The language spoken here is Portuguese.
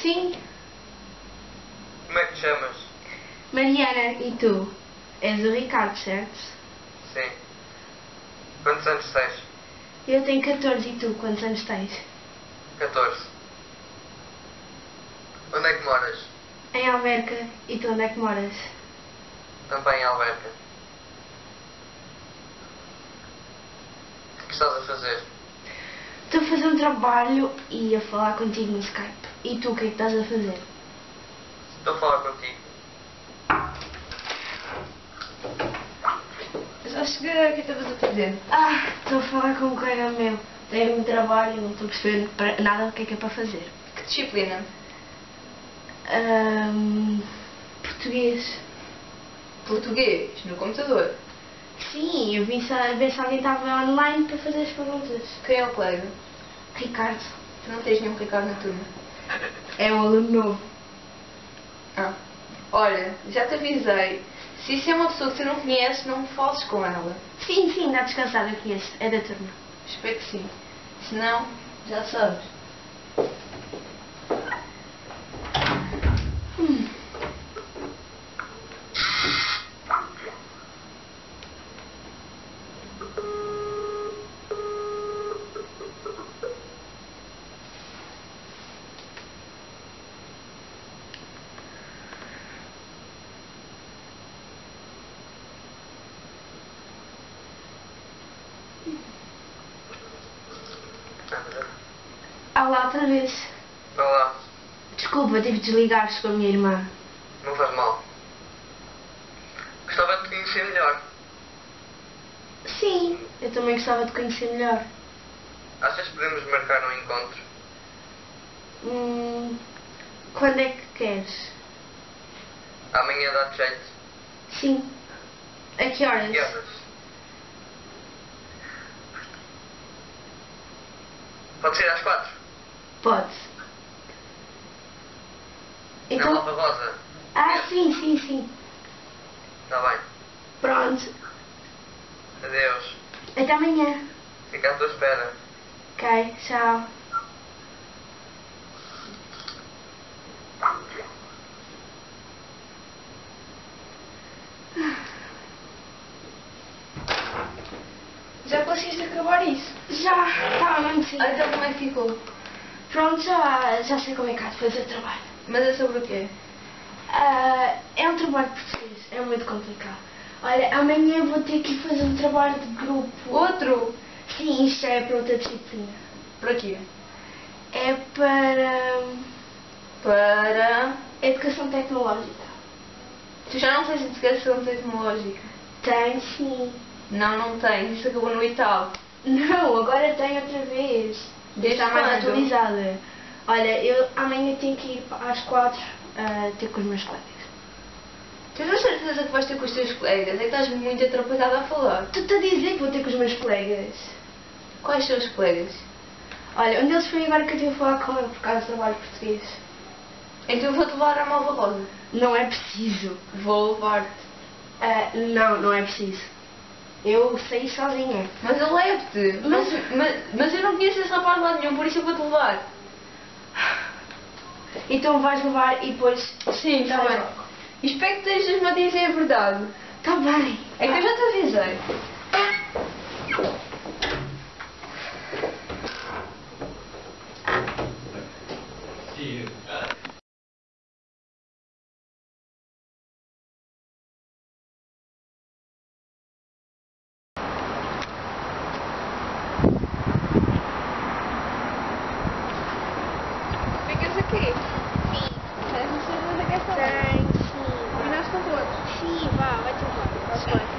Sim, Como é que te chamas? Mariana, e tu? És o Ricardo, certo? Sim. Quantos anos tens? Eu tenho 14 e tu, quantos anos tens? 14. Onde é que moras? Em Alverca, e tu onde é que moras? Também em Alverca. O que estás a fazer? Estou a fazer um trabalho e a falar contigo no Skype. E tu, o que é que estás a fazer? Estou a falar contigo. Já cheguei, o que estavas a fazer? Ah, estou a falar com um colega meu. Tem um trabalho e não estou a perceber para- nada o que é que é para fazer. Que disciplina? Ahm, português. Português, no computador. Sim, eu vim sa- ver se alguém estava online para fazer as perguntas. Quem é o colega? Ricardo. Tu não tens nenhum Ricardo na turma. É um aluno novo. Ah. Olha, já te avisei. Se isso é uma pessoa que tu não conheces, não fales com ela. Sim, sim, dá descansado, eu conheço. É da turma. Espero que sim. Se não, já sabes. Ah lá, outra vez. Olá. Desculpa, tive de desligar-se com a minha irmã. Não faz mal. Gostava de te conhecer melhor. Sim, eu também gostava de conhecer melhor. Achas que podemos marcar um encontro? Hum, quando é que queres? Amanhã dá-te jeito. Sim. A que horas? Que horas? Pode ser às quatro. Pode. Então. Lava Rosa. Ah, sim, sim, sim. Está bem. Pronto. Adeus. Até amanhã. Fica à tua espera. Ok, tchau. Já conseguiste acabar isso? Já, estava mesmo sim. Então como é que ficou? Pronto, já, já sei como é que há de fazer o trabalho. Mas é sobre o quê? Ah, é um trabalho português, é muito complicado. Olha, amanhã vou ter que fazer um trabalho de grupo. Outro? Sim, isto é para outra disciplina. Para quê? É para Para... educação tecnológica. Tu já não tens educação tecnológica? Tem sim. Não, não tens. Isso acabou no oitavo. Não, agora tem outra vez. Desde mais quando? atualizada. Olha, eu amanhã tenho que ir às quatro ah, ter com os meus colegas. Tens a certeza que vais ter com os teus colegas? É que estás muito atrapalhada a falar. Tu te a dizer que vou ter com os meus colegas? Quais são os colegas? Olha, um deles foi agora que eu tive a falar com ele por causa do trabalho português. Então vou-te levar à Malva Rosa. Não é preciso. Vou levar-te. Ah, não, não é preciso. Eu saí sozinha. Mas eu levo-te. Mas, mas, mas eu não conheço esse rapaz lá nenhum, por isso eu vou-te levar. Então vais levar e depois. Sim, está bem. Espero que estejas-me a dizer a verdade. Tá bem. É que eu já te avisei. красиво. Возьму.